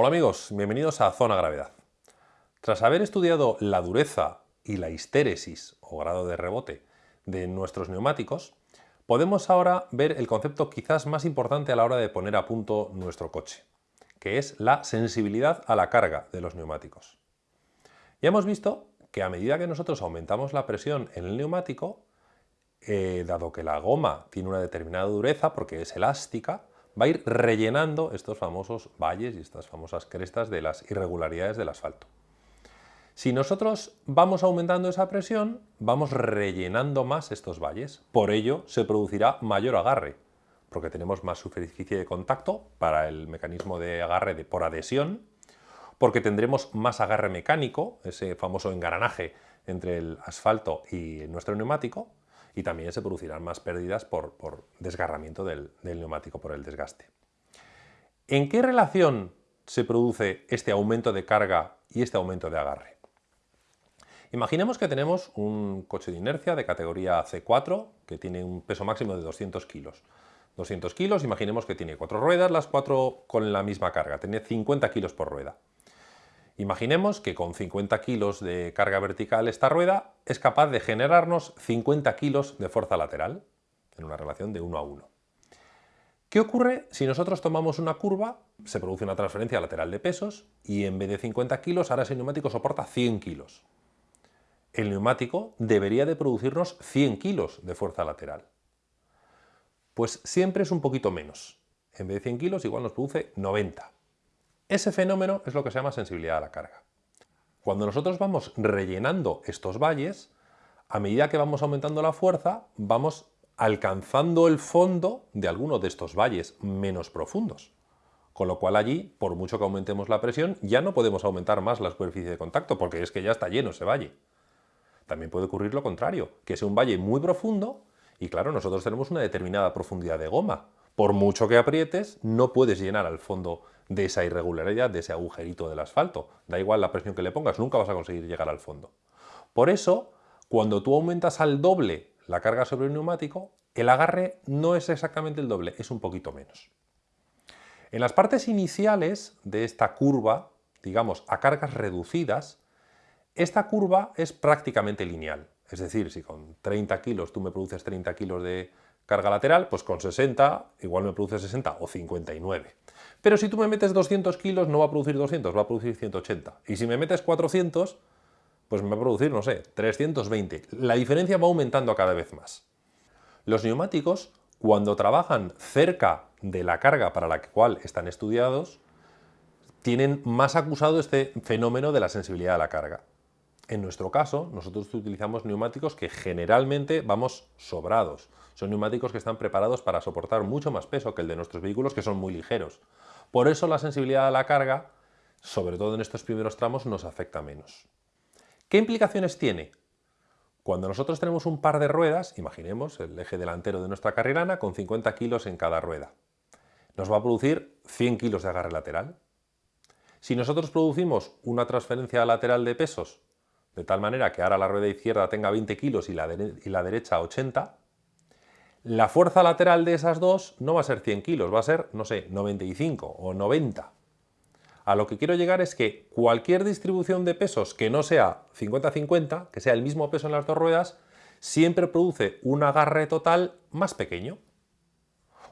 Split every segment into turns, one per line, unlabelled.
Hola amigos, bienvenidos a Zona Gravedad. Tras haber estudiado la dureza y la histéresis o grado de rebote de nuestros neumáticos, podemos ahora ver el concepto quizás más importante a la hora de poner a punto nuestro coche, que es la sensibilidad a la carga de los neumáticos. Ya hemos visto que a medida que nosotros aumentamos la presión en el neumático, eh, dado que la goma tiene una determinada dureza porque es elástica, va a ir rellenando estos famosos valles y estas famosas crestas de las irregularidades del asfalto. Si nosotros vamos aumentando esa presión, vamos rellenando más estos valles. Por ello se producirá mayor agarre, porque tenemos más superficie de contacto para el mecanismo de agarre por adhesión, porque tendremos más agarre mecánico, ese famoso engranaje entre el asfalto y nuestro neumático, y también se producirán más pérdidas por, desgarramiento del, del neumático por el desgaste. ¿En qué relación se produce este aumento de carga y este aumento de agarre? Imaginemos que tenemos un coche de inercia de categoría C4 que tiene un peso máximo de 200 kilos. 200 kilos, imaginemos que tiene cuatro ruedas, las cuatro con la misma carga, tiene 50 kilos por rueda. Imaginemos que con 50 kilos de carga vertical esta rueda es capaz de generarnos 50 kilos de fuerza lateral, en una relación de 1 a 1. ¿Qué ocurre si nosotros tomamos una curva, se produce una transferencia lateral de pesos y en vez de 50 kilos ahora ese neumático soporta 100 kilos? El neumático debería de producirnos 100 kilos de fuerza lateral. Pues siempre es un poquito menos. En vez de 100 kilos igual nos produce 90. Ese fenómeno es lo que se llama sensibilidad a la carga. Cuando nosotros vamos rellenando estos valles, a medida que vamos aumentando la fuerza, vamos alcanzando el fondo de algunos de estos valles menos profundos. Con lo cual allí, por mucho que aumentemos la presión, ya no podemos aumentar más la superficie de contacto, porque es que ya está lleno ese valle. También puede ocurrir lo contrario, que sea un valle muy profundo y claro, nosotros tenemos una determinada profundidad de goma. Por mucho que aprietes, no puedes llenar al fondo de esa irregularidad, de ese agujerito del asfalto. Da igual la presión que le pongas, nunca vas a conseguir llegar al fondo. Por eso, cuando tú aumentas al doble la carga sobre el neumático, el agarre no es exactamente el doble, es un poquito menos. En las partes iniciales de esta curva, digamos a cargas reducidas, esta curva es prácticamente lineal. Es decir, si con 30 kilos tú me produces 30 kilos de carga lateral, pues con 60 igual me produce 60 o 59. Pero si tú me metes 200 kilos no va a producir 200, va a producir 180. Y si me metes 400, pues me va a producir, no sé, 320. La diferencia va aumentando cada vez más. Los neumáticos, cuando trabajan cerca de la carga para la cual están estudiados, tienen más acusado este fenómeno de la sensibilidad a la carga. En nuestro caso, nosotros utilizamos neumáticos que generalmente vamos sobrados. Son neumáticos que están preparados para soportar mucho más peso que el de nuestros vehículos, que son muy ligeros. Por eso la sensibilidad a la carga, sobre todo en estos primeros tramos, nos afecta menos. ¿Qué implicaciones tiene? Cuando nosotros tenemos un par de ruedas, imaginemos el eje delantero de nuestra carrilana con 50 kilos en cada rueda, nos va a producir 100 kilos de agarre lateral. Si nosotros producimos una transferencia lateral de pesos de tal manera que ahora la rueda izquierda tenga 20 kilos y la, derecha 80, la fuerza lateral de esas dos no va a ser 100 kilos, va a ser, no sé, 95 o 90. A lo que quiero llegar es que cualquier distribución de pesos que no sea 50-50, que sea el mismo peso en las dos ruedas, siempre produce un agarre total más pequeño.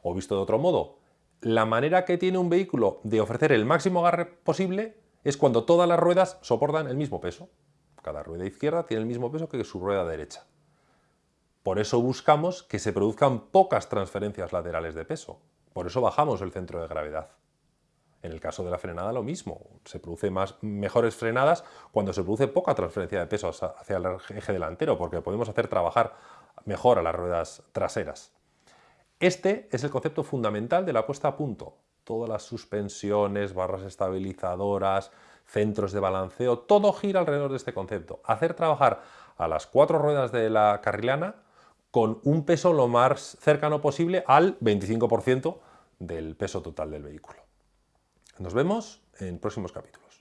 O visto de otro modo, la manera que tiene un vehículo de ofrecer el máximo agarre posible es cuando todas las ruedas soportan el mismo peso. Cada rueda izquierda tiene el mismo peso que su rueda derecha. Por eso buscamos que se produzcan pocas transferencias laterales de peso. Por eso bajamos el centro de gravedad. En el caso de la frenada lo mismo, se produce más, mejores frenadas cuando se produce poca transferencia de peso hacia el eje delantero, porque podemos hacer trabajar mejor a las ruedas traseras. Este es el concepto fundamental de la puesta a punto. Todas las suspensiones, barras estabilizadoras, centros de balanceo, todo gira alrededor de este concepto. Hacer trabajar a las cuatro ruedas de la carrilana con un peso lo más cercano posible al 25% del peso total del vehículo. Nos vemos en próximos capítulos.